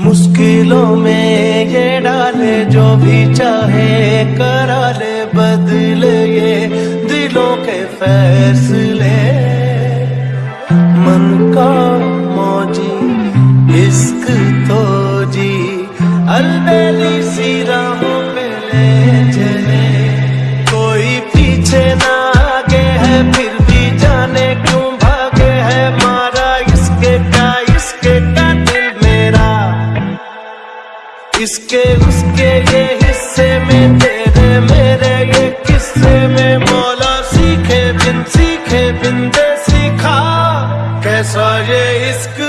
मुश्किलों में ये डाले, जो भी चाहे करा ले, बदले ये दिलों के फैसले। मन का मौजी, इश्क तो जी, अलबेली सी इसके, उसके ये हिस्से में तेरे, मेरे ये किस्से में मौला सीखे, बिन सीखे, बिन दे सीखा। कैसा ये इश्क